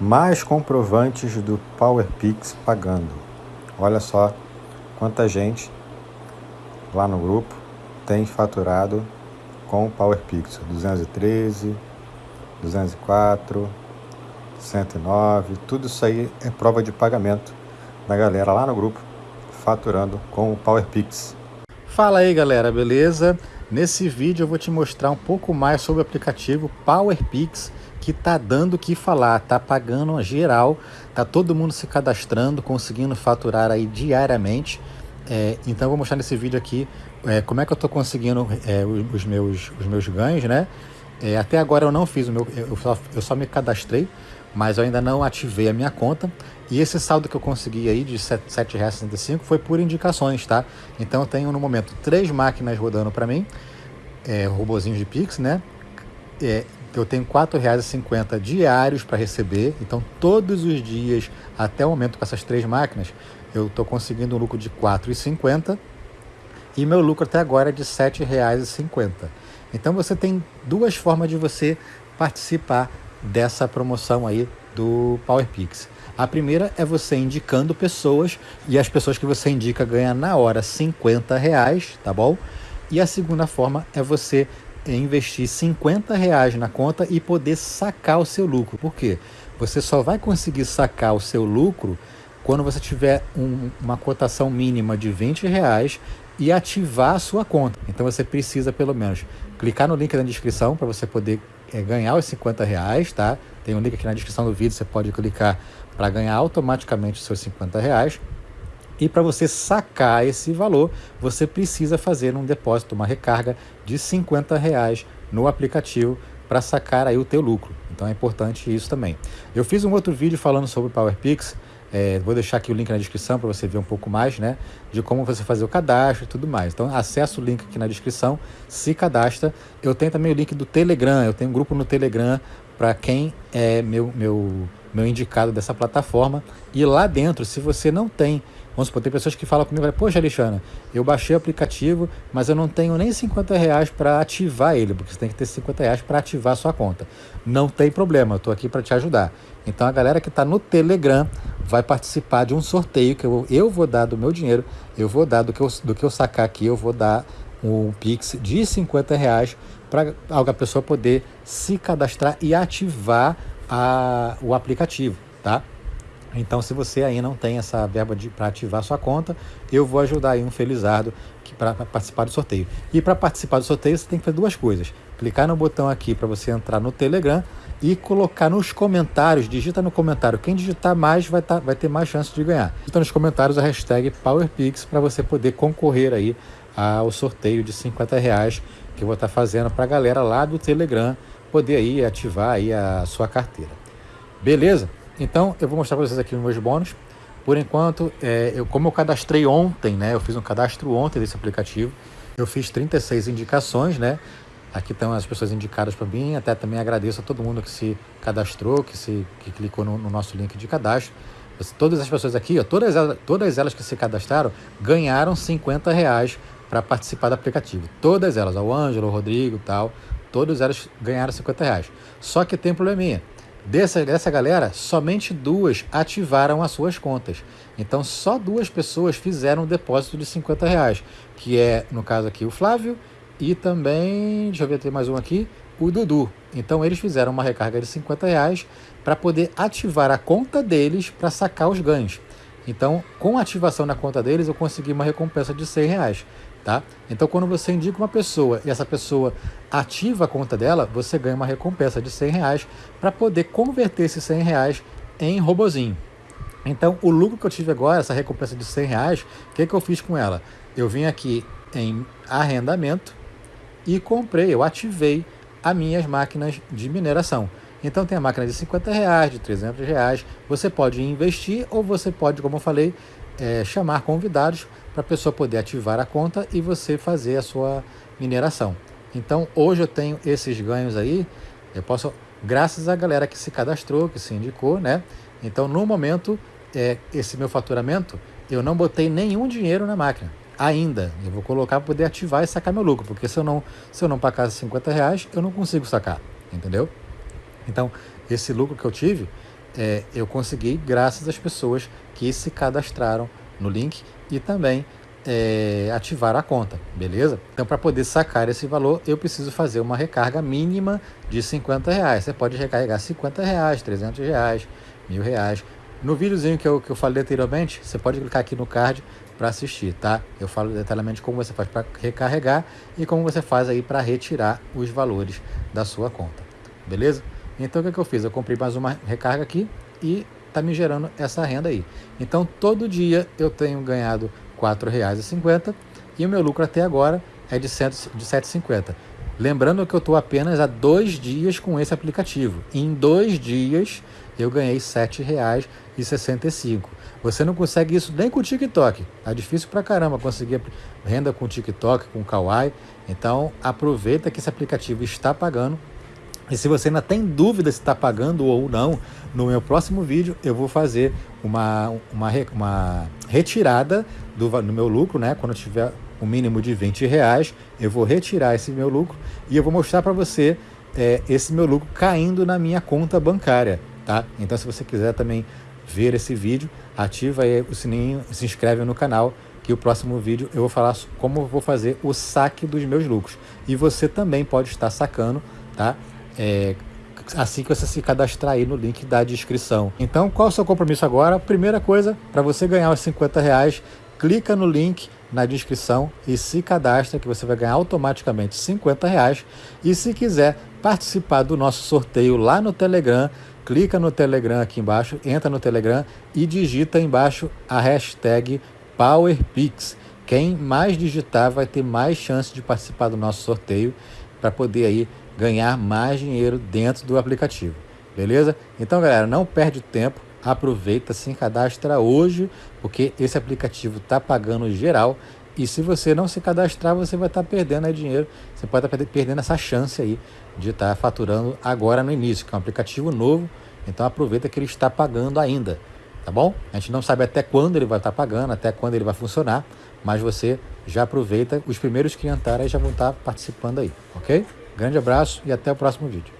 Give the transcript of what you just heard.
Mais comprovantes do PowerPix pagando. Olha só quanta gente lá no grupo tem faturado com o PowerPix. 213, 204, 109, tudo isso aí é prova de pagamento da galera lá no grupo faturando com o PowerPix. Fala aí galera, beleza? Nesse vídeo eu vou te mostrar um pouco mais sobre o aplicativo PowerPix que tá dando o que falar, tá pagando geral, tá todo mundo se cadastrando, conseguindo faturar aí diariamente. É, então eu vou mostrar nesse vídeo aqui é, como é que eu tô conseguindo é, os, meus, os meus ganhos, né? É, até agora eu não fiz o meu, eu só, eu só me cadastrei, mas eu ainda não ativei a minha conta. E esse saldo que eu consegui aí de R$ 7,65 foi por indicações, tá? Então eu tenho no momento três máquinas rodando para mim, é, robozinhos de Pix, né? É, eu tenho R$ 4,50 diários para receber, então todos os dias, até o momento com essas três máquinas, eu estou conseguindo um lucro de R$ 4,50 e meu lucro até agora é de R$ 7,50. Então você tem duas formas de você participar dessa promoção aí do PowerPix. A primeira é você indicando pessoas e as pessoas que você indica ganham na hora 50 reais, tá bom? E a segunda forma é você investir 50 reais na conta e poder sacar o seu lucro. Por quê? Você só vai conseguir sacar o seu lucro quando você tiver um, uma cotação mínima de 20 reais e ativar a sua conta. Então você precisa pelo menos clicar no link na descrição para você poder é, ganhar os 50 reais, tá? Tem um link aqui na descrição do vídeo, você pode clicar para ganhar automaticamente os seus 50 reais. E para você sacar esse valor, você precisa fazer um depósito, uma recarga de 50 reais no aplicativo para sacar aí o teu lucro. Então é importante isso também. Eu fiz um outro vídeo falando sobre o PowerPix, é, vou deixar aqui o link na descrição para você ver um pouco mais, né? De como você fazer o cadastro e tudo mais. Então, acessa o link aqui na descrição, se cadastra. Eu tenho também o link do Telegram, eu tenho um grupo no Telegram para quem é meu, meu, meu indicado dessa plataforma. E lá dentro, se você não tem Vamos supor, tem pessoas que falam comigo, poxa Alexandre, eu baixei o aplicativo, mas eu não tenho nem 50 reais para ativar ele, porque você tem que ter 50 reais para ativar a sua conta. Não tem problema, eu estou aqui para te ajudar. Então a galera que está no Telegram vai participar de um sorteio que eu, eu vou dar do meu dinheiro, eu vou dar do que eu, do que eu sacar aqui, eu vou dar um Pix de 50 reais para a pessoa poder se cadastrar e ativar a, o aplicativo, tá? Então, se você aí não tem essa verba para ativar sua conta, eu vou ajudar aí um felizardo para participar do sorteio. E para participar do sorteio, você tem que fazer duas coisas. Clicar no botão aqui para você entrar no Telegram e colocar nos comentários, digita no comentário. Quem digitar mais vai, tá, vai ter mais chance de ganhar. Digita nos comentários a hashtag PowerPix para você poder concorrer aí ao sorteio de 50 reais que eu vou estar tá fazendo para a galera lá do Telegram poder aí ativar aí a sua carteira. Beleza? Então, eu vou mostrar para vocês aqui os meus bônus. Por enquanto, é, eu, como eu cadastrei ontem, né? Eu fiz um cadastro ontem desse aplicativo. Eu fiz 36 indicações, né? Aqui estão as pessoas indicadas para mim. Até também agradeço a todo mundo que se cadastrou, que, se, que clicou no, no nosso link de cadastro. Todas as pessoas aqui, ó, todas, elas, todas elas que se cadastraram, ganharam 50 reais para participar do aplicativo. Todas elas, o Ângelo, o Rodrigo e tal, todas elas ganharam 50 reais. Só que tem um probleminha. Dessa, dessa galera, somente duas ativaram as suas contas. Então, só duas pessoas fizeram um depósito de 50 reais, que é, no caso aqui, o Flávio e também, deixa eu ver, tem mais um aqui, o Dudu. Então, eles fizeram uma recarga de 50 reais para poder ativar a conta deles para sacar os ganhos. Então, com a ativação na conta deles, eu consegui uma recompensa de 100 reais. Tá? Então, quando você indica uma pessoa e essa pessoa ativa a conta dela, você ganha uma recompensa de 100 reais para poder converter esses 100 reais em robozinho. Então, o lucro que eu tive agora, essa recompensa de 100 reais, o que, que eu fiz com ela? Eu vim aqui em arrendamento e comprei, eu ativei as minhas máquinas de mineração. Então tem a máquina de 50 reais, de 300 reais. Você pode investir ou você pode, como eu falei, é, chamar convidados para a pessoa poder ativar a conta e você fazer a sua mineração. Então hoje eu tenho esses ganhos aí, eu posso, graças à galera que se cadastrou, que se indicou, né? Então no momento, é, esse meu faturamento, eu não botei nenhum dinheiro na máquina ainda. Eu vou colocar para poder ativar e sacar meu lucro, porque se eu não, se eu não pagar 50 reais, eu não consigo sacar, entendeu? Então, esse lucro que eu tive, é, eu consegui graças às pessoas que se cadastraram no link e também é, ativar a conta, beleza? Então, para poder sacar esse valor, eu preciso fazer uma recarga mínima de 50 reais. Você pode recarregar 50 reais, 300 reais, mil reais. No videozinho que eu, que eu falei anteriormente, você pode clicar aqui no card para assistir, tá? Eu falo detalhadamente como você faz para recarregar e como você faz aí para retirar os valores da sua conta, beleza? Então, o que, que eu fiz? Eu comprei mais uma recarga aqui e tá me gerando essa renda aí. Então, todo dia eu tenho ganhado R$ 4,50 e o meu lucro até agora é de, 7, de 7,50. Lembrando que eu estou apenas há dois dias com esse aplicativo. Em dois dias eu ganhei R$ 7,65. Você não consegue isso nem com o TikTok. Tá difícil pra caramba conseguir renda com o TikTok, com o Kawaii. Então aproveita que esse aplicativo está pagando. E se você ainda tem dúvida se está pagando ou não, no meu próximo vídeo eu vou fazer uma, uma, uma retirada do, do meu lucro, né? Quando eu tiver um mínimo de 20 reais, eu vou retirar esse meu lucro e eu vou mostrar para você é, esse meu lucro caindo na minha conta bancária, tá? Então, se você quiser também ver esse vídeo, ativa o sininho, se inscreve no canal, que o próximo vídeo eu vou falar como eu vou fazer o saque dos meus lucros. E você também pode estar sacando, tá? É, assim que você se cadastrar aí no link da descrição. Então, qual é o seu compromisso agora? Primeira coisa, para você ganhar os 50 reais, clica no link na descrição e se cadastra que você vai ganhar automaticamente 50 reais. E se quiser participar do nosso sorteio lá no Telegram, clica no Telegram aqui embaixo, entra no Telegram e digita embaixo a hashtag PowerPix. Quem mais digitar vai ter mais chance de participar do nosso sorteio para poder aí ganhar mais dinheiro dentro do aplicativo. Beleza? Então, galera, não perde tempo aproveita, se cadastra hoje, porque esse aplicativo está pagando geral. E se você não se cadastrar, você vai estar tá perdendo aí dinheiro. Você pode estar tá perdendo essa chance aí de estar tá faturando agora no início, que é um aplicativo novo. Então aproveita que ele está pagando ainda, tá bom? A gente não sabe até quando ele vai estar tá pagando, até quando ele vai funcionar, mas você já aproveita. Os primeiros que entrarem já vão estar tá participando aí, ok? Grande abraço e até o próximo vídeo.